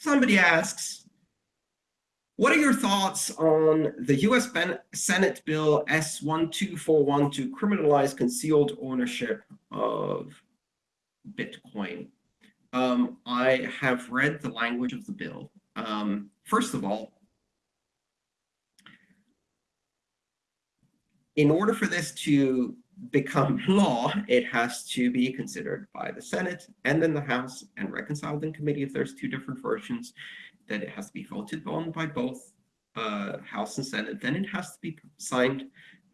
Somebody asks, what are your thoughts on the US Senate Bill S1241 to criminalize concealed ownership of Bitcoin? Um, I have read the language of the bill. Um, first of all, in order for this to become law, it has to be considered by the Senate and then the House and reconciled in committee if there's two different versions then it has to be voted on by both uh, House and Senate. Then it has to be signed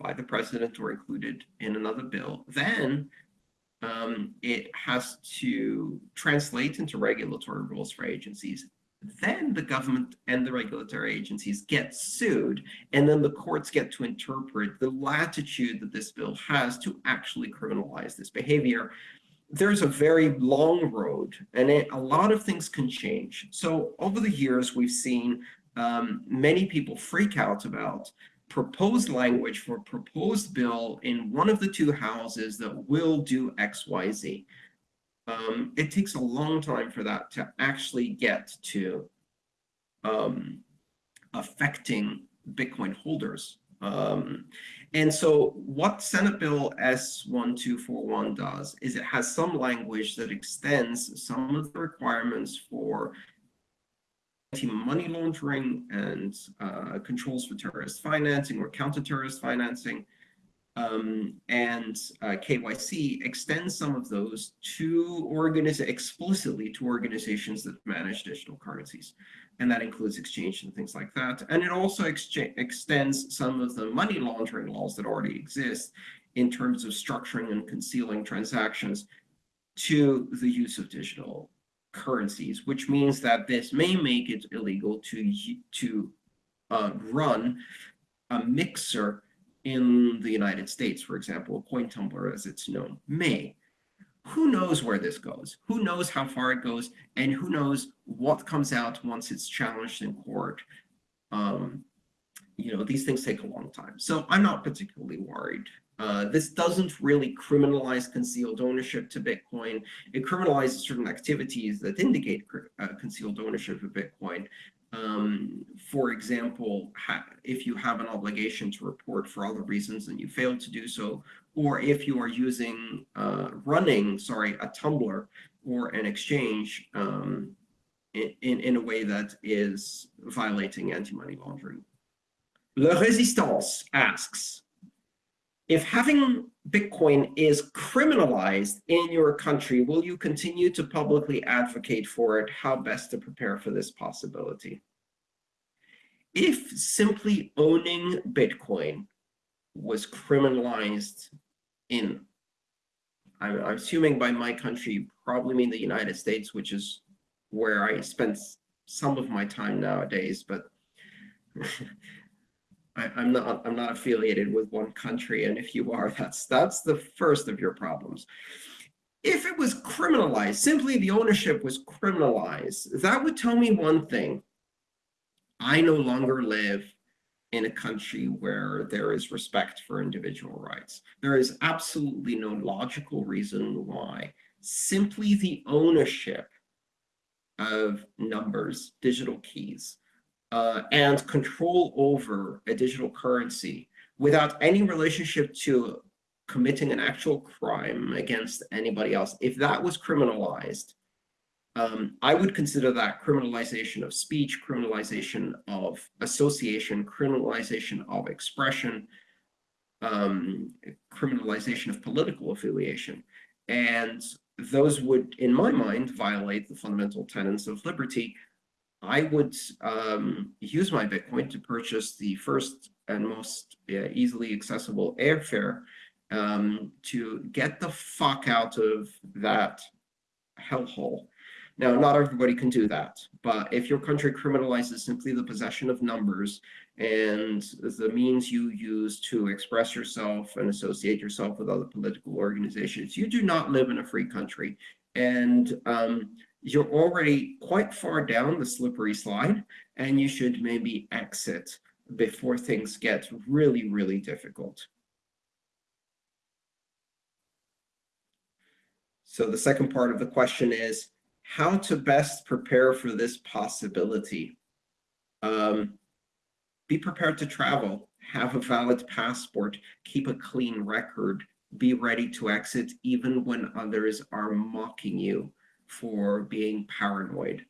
by the president or included in another bill. Then um, it has to translate into regulatory rules for agencies. Then the government and the regulatory agencies get sued, and then the courts get to interpret the latitude that this bill has to actually criminalize this behavior there's a very long road and it, a lot of things can change. So over the years, we've seen um, many people freak out about proposed language for a proposed bill in one of the two houses that will do X, Y, Z. Um, it takes a long time for that to actually get to um, affecting Bitcoin holders. Um, and so what Senate Bill S1241 does is it has some language that extends some of the requirements for anti-money laundering and uh, controls for terrorist financing or counter-terrorist financing. Um, and uh, KYC extends some of those to organize explicitly to organizations that manage digital currencies and that includes exchange and things like that. And it also extends some of the money laundering laws that already exist in terms of structuring and concealing transactions to the use of digital currencies, which means that this may make it illegal to, to uh, run a mixer in the United States, for example, coin tumbler as it's known, may who knows where this goes? Who knows how far it goes? And who knows what comes out once it's challenged in court? Um, you know, these things take a long time. So I'm not particularly worried. Uh, this doesn't really criminalize concealed ownership to Bitcoin. It criminalizes certain activities that indicate uh, concealed ownership of Bitcoin. Um, for example, if you have an obligation to report for other reasons and you fail to do so, or if you are using, uh, running, sorry, a tumbler or an exchange um, in, in a way that is violating anti-money laundering. Le Resistance asks, if having Bitcoin is criminalized in your country, will you continue to publicly advocate for it? How best to prepare for this possibility? If simply owning Bitcoin was criminalized in, I'm, assuming by my country, probably mean the United States, which is where I spend some of my time nowadays, but I, am not I'm not affiliated with one country, and if you are, that's that's the first of your problems. If it was criminalized, simply the ownership was criminalized, that would tell me one thing. I no longer live in a country where there is respect for individual rights. There is absolutely no logical reason why simply the ownership of numbers, digital keys, uh, and control over a digital currency without any relationship to committing an actual crime against anybody else, if that was criminalized, um, I would consider that criminalization of speech, criminalization of association, criminalization of expression, um, criminalization of political affiliation. And those would, in my mind, violate the fundamental tenets of liberty. I would um, use my Bitcoin to purchase the first and most easily accessible airfare um, to get the fuck out of that hellhole now, not everybody can do that, but if your country criminalizes simply the possession of numbers and the means you use to express yourself and associate yourself with other political organizations, you do not live in a free country. And um, you're already quite far down the slippery slide, and you should maybe exit before things get really, really difficult. So the second part of the question is, how to best prepare for this possibility. Um, be prepared to travel, have a valid passport, keep a clean record, be ready to exit even when others are mocking you for being paranoid.